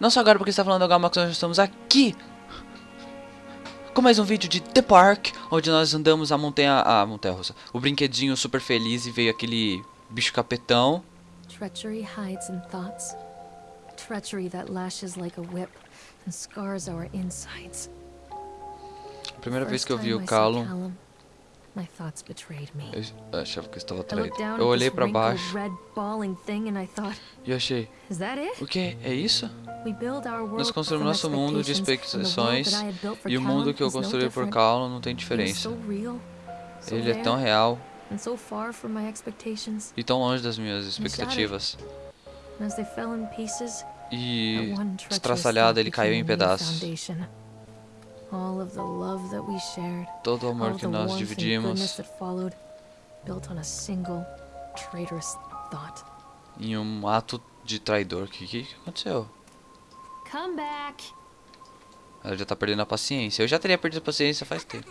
Não só agora porque está falando agora, mas nós estamos aqui com mais um vídeo de The Park, onde nós andamos a montanha, a montanha russa, o brinquedinho super feliz e veio aquele bicho capetão. Treachery hides in thoughts. Treachery that lashes like a whip and scars our insides. Primeira vez que eu vi o Callum, my thoughts betrayed me. eu achava que eu estava traído. Eu olhei wrinkled baixo red balling thing and I thought, e eu achei, is that it? o que? É isso? We build our world Nós construímos nosso mundo de expectações e o mundo que eu construí por. Callum não tem diferença. so real, so Ele é tão real and so far from my expectations. e tão longe das minhas expectativas. And as they fell in pieces, E estraçalhado ele caiu em pedaços. Todo o amor que the nós warmth and goodness dividimos that followed, built on a single traitorous thought. em um ato de traidor. O que, que que aconteceu? Come back. Ela já tá perdendo a paciência. Eu já teria perdido a paciência faz tempo.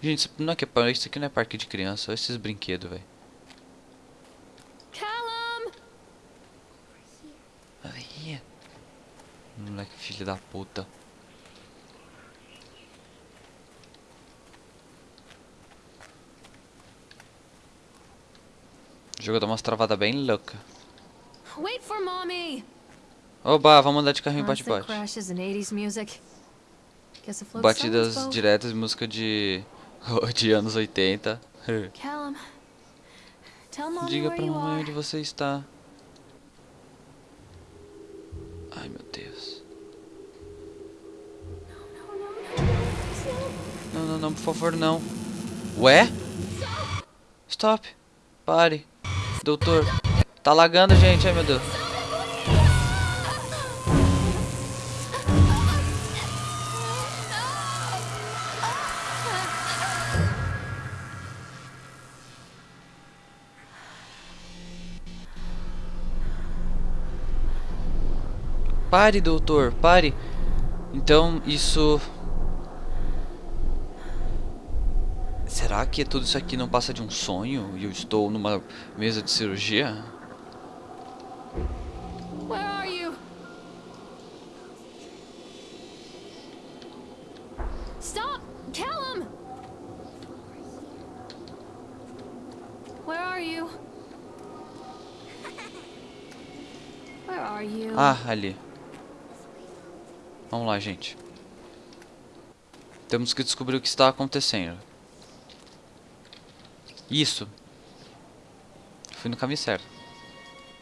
Gente, isso não é que é isso aqui não é parque de criança, olha esses brinquedos, velho. Callum! Aí. Moleque filho da puta. O jogo dá umas travadas bem louca. Wait for mommy. Oba, vamos andar de carrinho bate-bate. crashes and 80s music. Guess it floats Batidas diretas, música de, de anos 80. Callum, tell mommy Diga pra mamãe onde você está. Ai meu Deus. Não, não, por favor, não. Ué? Stop. Pare. Doutor. Tá lagando, gente. Ai meu Deus. Pare, doutor, pare. Então, isso. Será que tudo isso aqui não passa de um sonho e eu estou numa mesa de cirurgia? Ah, ali. Vamos lá, gente. Temos que descobrir o que está acontecendo. Isso. Fui no caminho certo.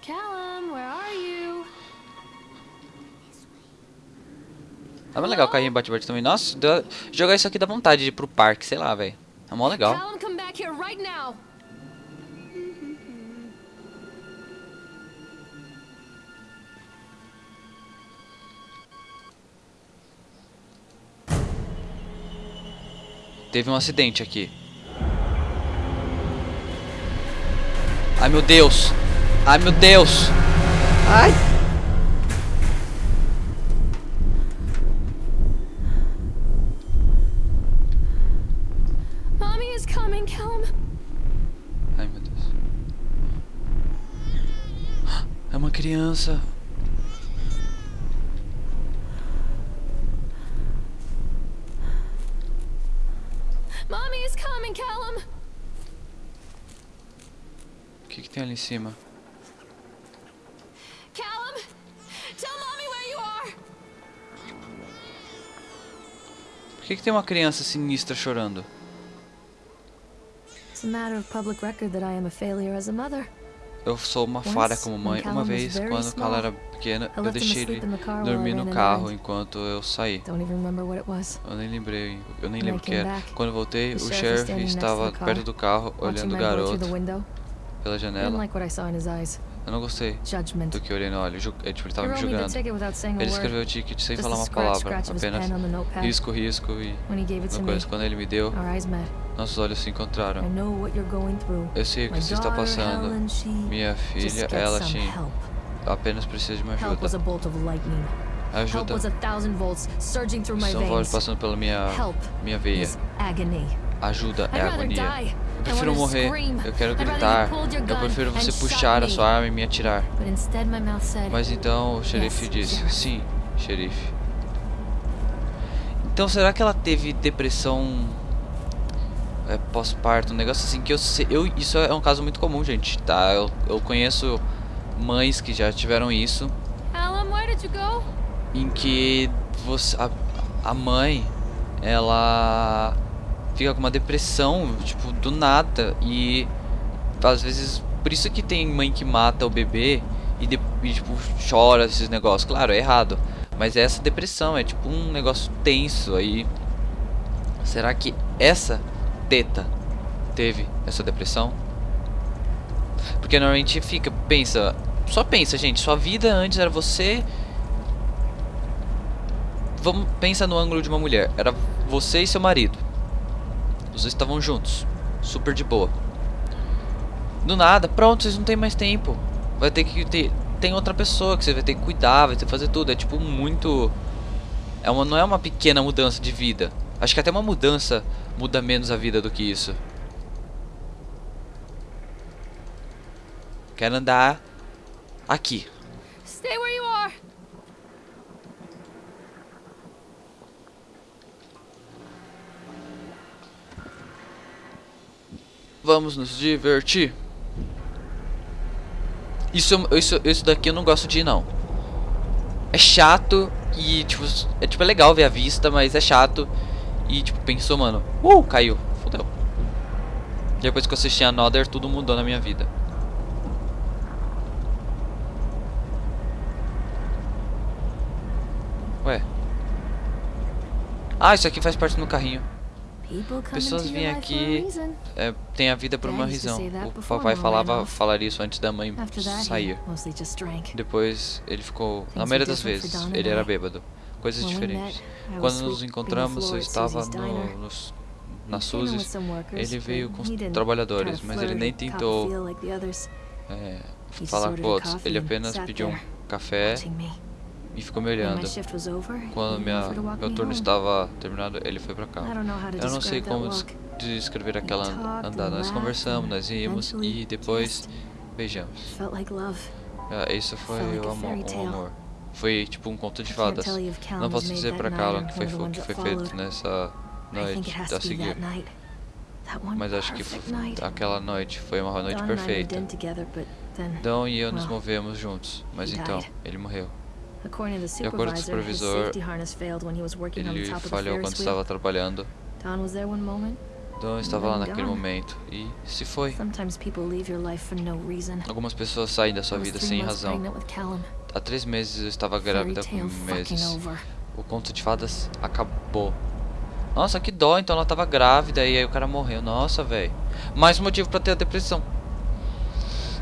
Callum, where are you? É mó legal o carrinho bate-bate também. Nossa, dá- jogar isso aqui dá vontade de ir pro parque, sei lá, velho. É mó legal. Callum, come back here right now! Teve um acidente aqui. Ai meu Deus! Ai meu Deus! Ai! Mommy is coming, Callum. Ai meu Deus. É uma criança. Mommy is coming, Callum. O que, que tem ali em cima? Callum, tell mommy where you are. Por que, que tem uma criança sinistra chorando? It's a matter of public record that I am a failure as a mother. Eu sou uma falha como mãe. Uma vez, quando o Cala small, era pequena, I eu deixei ele dormir no carro enquanto eu saí. Eu nem lembrei, eu nem lembro o que era. Quando voltei, o sheriff estava perto do carro, olhando o garoto. Pela janela. Eu não gostei do que eu olhei no olho. É, tipo, ele tava He me julgando. Ele escreveu o ticket sem falar uma palavra, apenas risco, risco e uma coisa. Quando ele me deu, nossos olhos se encontraram. Eu sei o que você está passando. Minha filha, ela help. apenas precisa de uma ajuda. Ajuda. volts São vozes passando pela minha, minha veia. Ajuda é agonia. Prefiro morrer. Eu quero gritar. Eu prefiro você puxar a sua arma e me atirar. Mas então o xerife disse. Sim, xerife. Então será que ela teve depressão é, pós-parto? Um negócio assim que eu sei. Eu, isso é um caso muito comum, gente, tá? Eu, eu conheço mães que já tiveram isso. Callum, where did you go? em que você, a, a mãe ela fica com uma depressão tipo do nada e às vezes por isso que tem mãe que mata o bebê e, de, e, tipo chora esses negócios claro é errado mas é essa depressão é tipo um negócio tenso aí será que essa teta teve essa depressão porque normalmente fica pensa só pensa gente sua vida antes era você Vamos pensa no ângulo de uma mulher. Era você e seu marido. Os dois estavam juntos, super de boa. Do nada, pronto, vocês não têm mais tempo. Vai ter que ter tem outra pessoa que você vai ter que cuidar, vai ter que fazer tudo. É tipo muito é uma não é uma pequena mudança de vida. Acho que até uma mudança muda menos a vida do que isso. Quero andar aqui. Stay where you are. Vamos nos divertir. Isso, isso, isso daqui eu não gosto de ir, não. É chato e, tipo, é, tipo, é legal ver a vista, mas é chato. E, tipo, pensou, mano, uh, caiu, fodeu. Depois que eu assisti Another, tudo mudou na minha vida. Ué. Ah, isso aqui faz parte do meu carrinho. Pessoas vêm aqui é, tem a vida por uma razão. O papai falava falaria isso antes da mãe sair. Depois ele ficou, na maioria das vezes, ele era bêbado. Coisas diferentes. Quando nos encontramos, eu estava no, nos, na Suzy. Ele veio com os trabalhadores, mas ele nem tentou é, falar com outros. Ele apenas pediu um café. E ficou me olhando. Quando minha, meu me turno estava terminado, ele foi pra I cá. Eu não sei como descrever aquela andada. Nós conversamos, nós rimos e depois beijamos. Ah, isso foi o amor, tale. amor. Foi tipo um conto de fadas. Não posso dizer Callum or que foi, que foi feito nessa noite a seguir. Mas acho que aquela noite foi uma noite Don perfeita. Dom e eu nos movemos juntos. Mas então, ele morreu. De acordo com o supervisor, Ele falhou quando estava trabalhando. Don estava lá naquele momento e se foi. Algumas pessoas saem da sua vida sem razão. Há três meses eu estava grávida com meses. O conto de fadas acabou. Nossa, que dó, então ela tava grávida e aí o cara morreu. Nossa, velho. Mais motivo pra ter a depressão.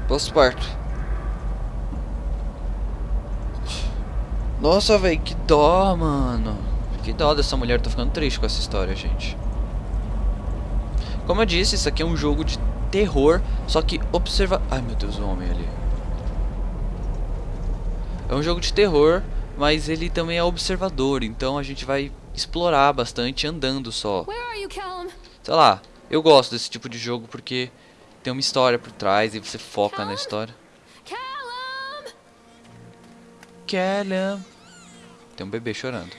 Pós-parto. Nossa, velho, que dó, mano. Que dó dessa mulher. Tô ficando triste com essa história, gente. Como eu disse, isso aqui é um jogo de terror, só que observa... Ai, meu Deus, o homem ali. É um jogo de terror, mas ele também é observador, então a gente vai explorar bastante andando só. Sei lá, eu gosto desse tipo de jogo porque tem uma história por trás e você foca na história. Callum! Callum. Tem um bebê chorando.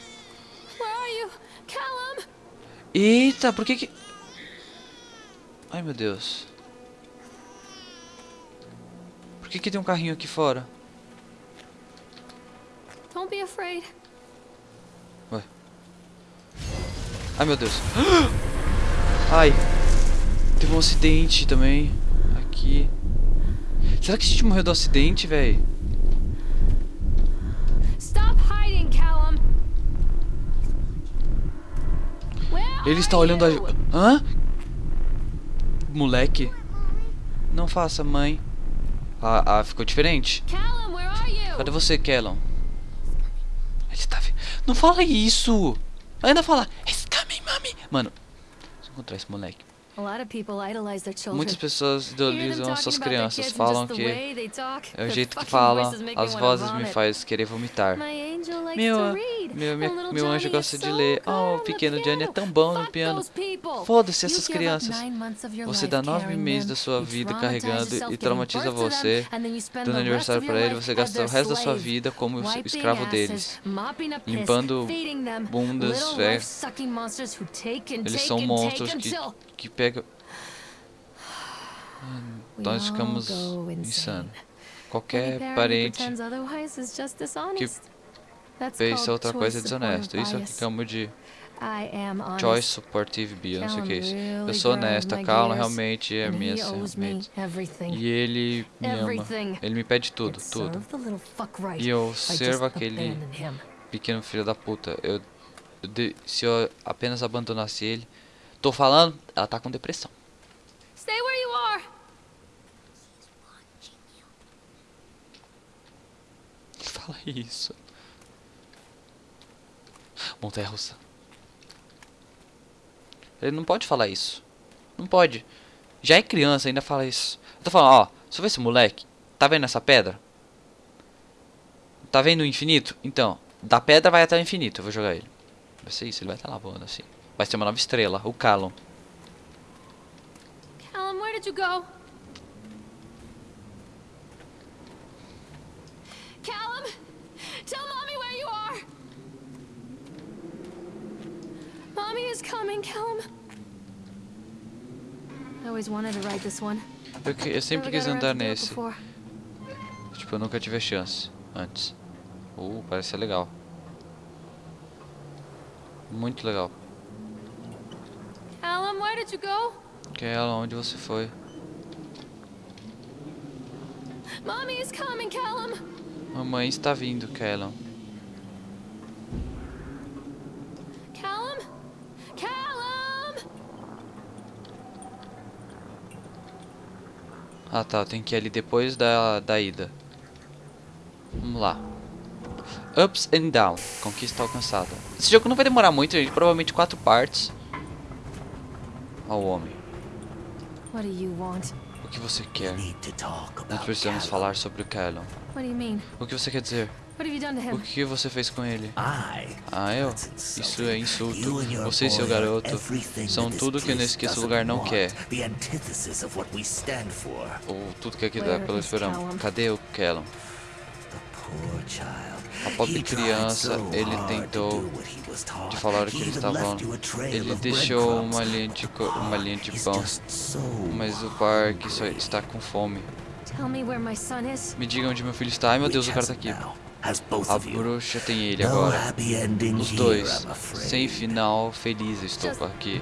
Eita, por que que... Ai, meu Deus. Por que que tem um carrinho aqui fora? Don't be afraid. Ai, meu Deus. Ai. Teve um acidente também. Aqui. Será que a gente morreu do acidente, velho? Stop hiding, Callum! Where Ele está olhando a... Hã? Moleque. Não faça, mãe. Ah, ah, ficou diferente. Callum? Cadê você, Kellon? Ele tá... vi- Não fala isso! Ainda fala... It's coming, mami! Mano, preciso encontrar esse moleque. A lot of people idolize their children. Muitas pessoas idolizam suas crianças. Falam que é o jeito que falam. As vozes me vomit. faz querer vomitar. Meu. Meu, meu, meu anjo gosta de ler. Oh, o pequeno Johnny é tão bom no piano. Foda-se essas crianças. Você dá nove meses da sua vida carregando e traumatiza você. Dando aniversário your ele, você as gasta o resto da sua vida como escravo deles. Limpando bundas, é. and Eles são monstros que, que pegam. we Nós ficamos. Any Qualquer parente. That's pensa outra coisa é desonesto. Isso aqui bias. chama de I am honest. Choice Supportive Bias, não sei o que é isso. Eu sou honesta, gears, realmente é minha. E ele me ama. Ele me pede tudo, tudo. E eu servo aquele pequeno filho da puta. Eu, eu de- se eu apenas abandonasse ele. Tô falando, ela tá com depressão. Stay where you are. Fala isso. Montanha russa. Ele não pode falar isso. Não pode. Já é criança, ainda fala isso. Eu tô falando, ó, você vê esse moleque? Tá vendo essa pedra? Tá vendo o infinito? Então, da pedra vai até o infinito. Eu vou jogar ele. Vai ser isso, ele vai estar lá voando assim. Vai ser uma nova estrela, o Callum. Callum, where did you go? Callum, tell mommy where you are. Mommy is coming, Callum. I always wanted to ride this one. Eu, que- eu sempre quis andar nesse. Tipo, eu nunca tive a chance antes. Uh, parece ser legal. Muito legal. Callum, where did you go? É onde você foi? Mommy is coming, Callum. Mamãe está vindo, Callum. Callum? Callum! Ah tá, tenho que ir ali depois da, da ida. Vamos lá. Ups and Down. Conquista alcançada. Esse jogo não vai demorar muito, gente. Provavelmente quatro partes. Ó o homem. O que você quer? Nós precisamos falar sobre o Callum. O que você quer dizer? O que você fez com ele? Ah, eu? Isso é insulto. Você e seu garoto são tudo que nesse lugar não quer. Ou tudo que aqui dá pelo esperamos. Callum? Cadê o Callum? Pobre criança, ele tentou de falar o que ele estava Ele deixou uma linha de, uma linha de pão. Mas o parque só está com fome. Me diga onde meu filho está. Ai meu Deus, o cara tá has aqui. A bruxa tem ele agora. Os dois. Sem final feliz estou aqui.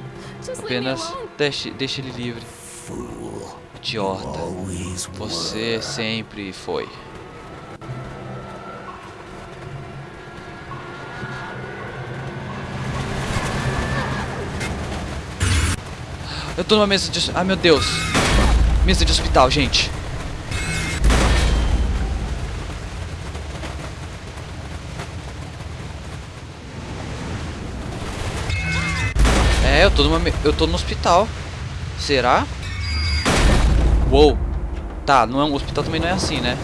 Apenas deixe, deixe ele livre. Idiota. Você sempre foi. Eu tô numa mesa de. Ai meu Deus! Mesa de hospital, gente. É, eu tô numa. Eu tô no hospital. Será? Uou! Tá, não é um hospital também não é assim, né?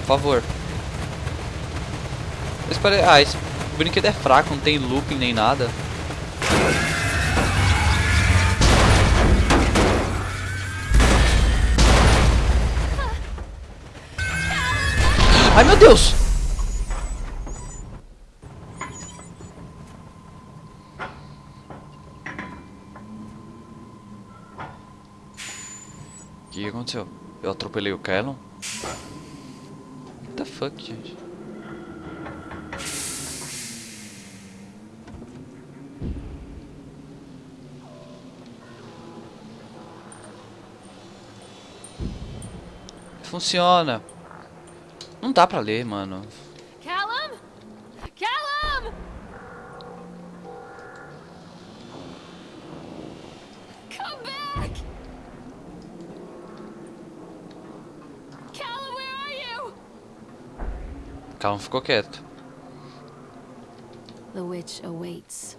Por favor. Ah, esse brinquedo é fraco, não tem looping nem nada. Ai meu Deus! O que aconteceu? Eu atropelei o Callum? What the fuck, gente? Funciona. Não dá pra ler, mano. Callum? Callum! Come back! Callum, where are you? Callum ficou quieto. The witch awaits.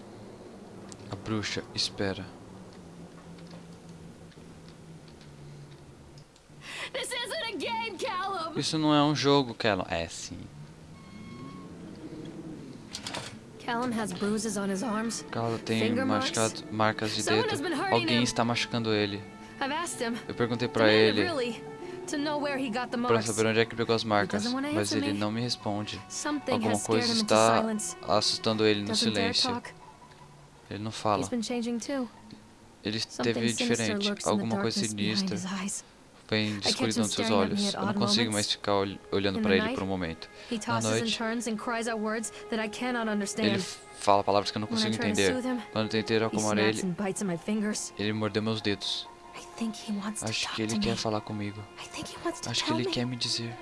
A bruxa espera. This isn't a game, Callum! Isso não é um jogo, Callum. É sim. Callum has bruises on his arms. Cala tem machucado, marcas de dedo. Alguém está machucando ele. Eu perguntei pra demanded, ele marks. saber onde é que pegou as marcas, mas ele não me responde. Alguma coisa está assustando ele no silêncio. Ele não fala. Ele Something teve sinister diferente. Alguma coisa sinistra. Vem de escuridão dos seus olhos. Eu não consigo mais ficar ol- olhando the ele por um momento. And noite, Ele fala palavras que eu não consigo entender. Quando eu tentei acalmar ele, ele mordeu meus dedos. Acho que ele quer falar comigo. Acho que ele quer me dizer.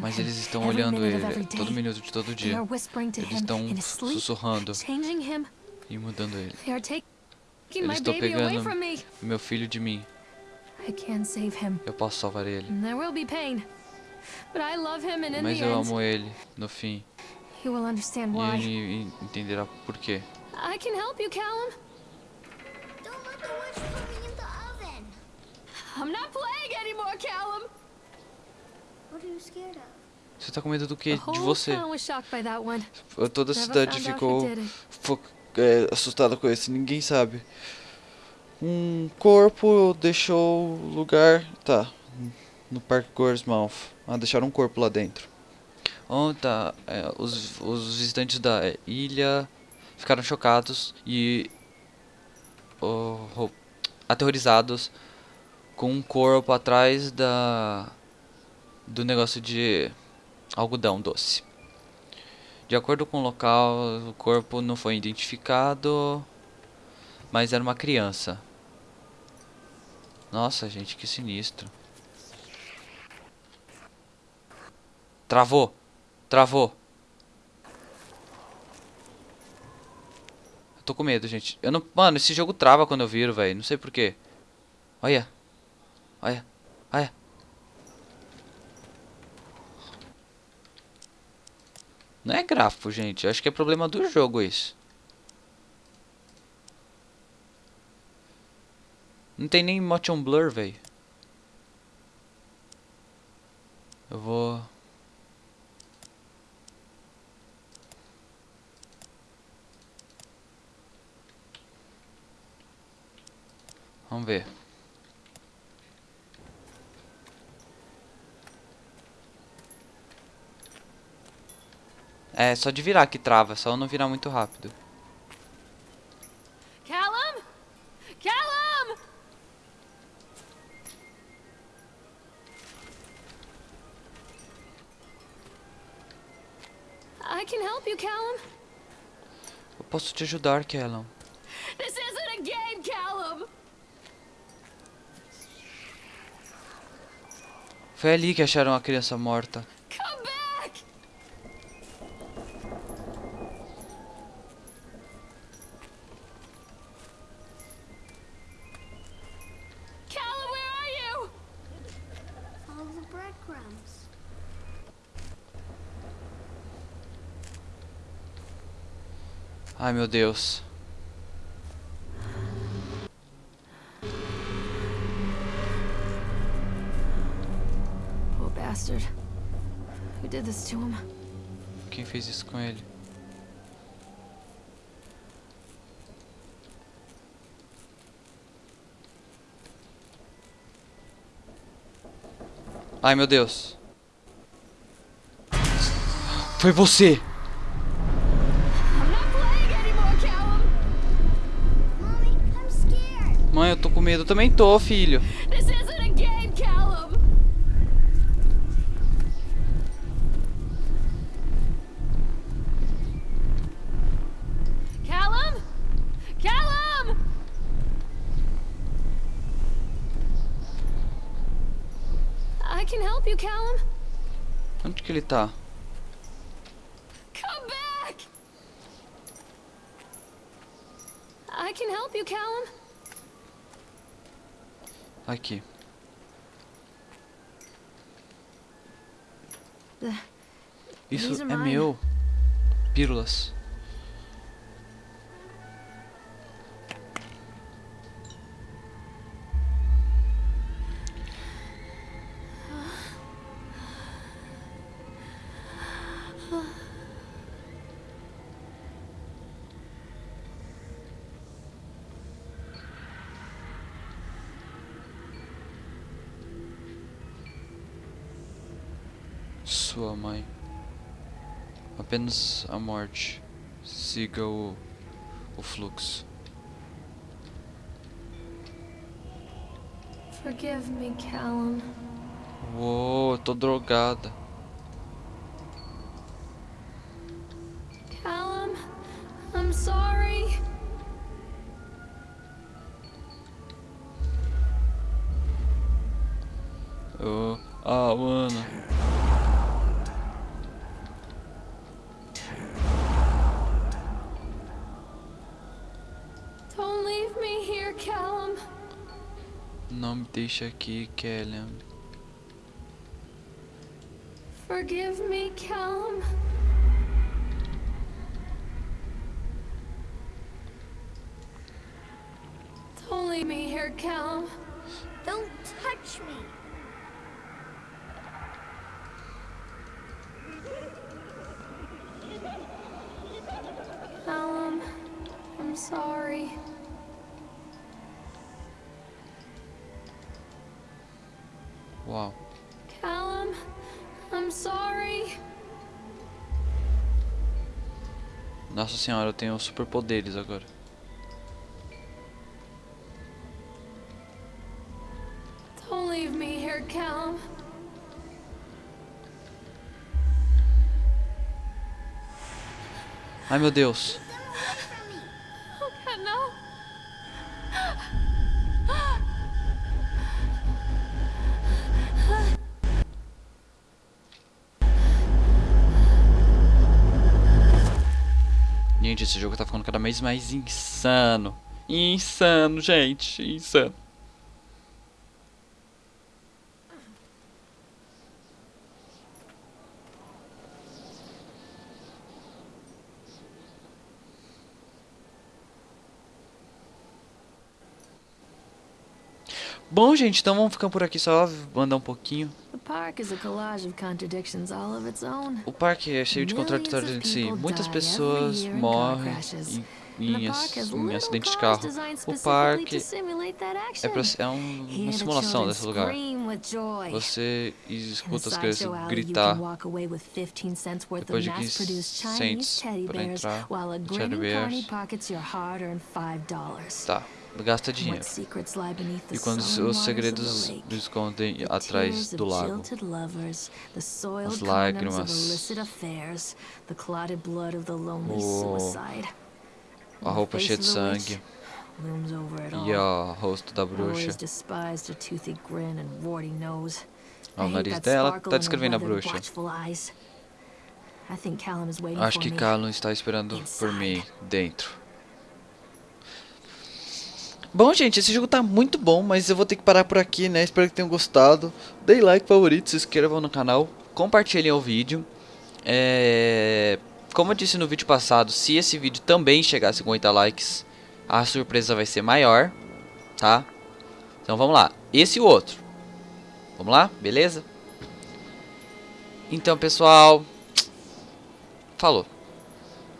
Mas eles estão olhando ele todo minuto de todo dia. Eles estão sussurrando e mudando ele. Eles estão pegando meu filho de mim. Eu posso salvar ele. And there will be pain. But I love him and in Mas the eu end, amo ele no fim. he will understand E why. ele entenderá por quê. I can help you, Callum. Don't let the witch put me in the oven. I'm not playing anymore, Callum. What are you scared of? Você tá com medo do The quê? De whole você. town was shocked by that one. Toda a cidade ficou é, assustada com esse. Ninguém sabe. Um corpo deixou o lugar. Tá. No Parque Gorsmouth. Ah, deixaram um corpo lá dentro. Onde tá? é, os, os visitantes da ilha ficaram chocados e oh, oh, aterrorizados com um corpo atrás da do negócio de algodão doce. De acordo com o local, o corpo não foi identificado, mas era uma criança. Nossa, gente, que sinistro. Travou. Travou. Eu tô com medo, gente. Eu não, mano, esse jogo trava quando eu viro, velho. Não sei porquê. Olha. Olha. Olha. Não é gráfico, gente. Eu acho que é problema do jogo isso. Não tem nem motion blur, velho. Eu vou... Vamos ver. É, só de virar que trava, só não virar muito rápido. I can help you, Callum. Eu posso te ajudar, Callum. This isn't a game, Callum. Foi ali que acharam a criança morta. Ai, meu Deus. Poor bastard. Who did this to him? Quem fez isso com ele? Ai, meu Deus. Foi você! Medo. Eu também tô, filho. I can help you, Callum. Onde que ele tá? Come back! I can help you, Callum. Aqui. The- Isso é meu. Pílulas. Sua mãe. Apenas a morte. Siga o, o fluxo. Forgive me, Callum. Uou, eu tô drogada. Leave me here, Callum. Não me deixa aqui, Kelly. Forgive me, Callum. Don't leave me here, Callum. Senhora, eu tenho superpoderes agora. Don't leave me here, Callum. Ai meu Deus. Oh, no. Gente, esse jogo tá ficando cada vez mais insano. Insano, gente. Insano. Bom, gente, então vamos ficando por aqui só mandar um pouquinho. O parque é cheio de contraditórios em si. Muitas pessoas morrem em, em, ac- em acidente de carro. O parque é, pra, é um- uma simulação desse lugar. Você escuta as crianças gritar depois de 15 cents para entrar no Teddy Bears. Tá, gasta dinheiro. E quando os segredos escondem atrás do lago, as lágrimas, O- a roupa cheia de sangue. e o rosto da bruxa. O nariz dela tá descrevendo a bruxa. Acho que Callum está esperando por mim dentro. Bom, gente, esse jogo tá muito bom, mas eu vou ter que parar por aqui, né? Espero que tenham gostado. Dê like, favorito, se inscrevam no canal, compartilhem o vídeo. É... Como eu disse no vídeo passado, se esse vídeo também chegar a 50 likes, a surpresa vai ser maior, tá? Então vamos lá. Esse e o outro. Vamos lá? Beleza? Então, pessoal, falou.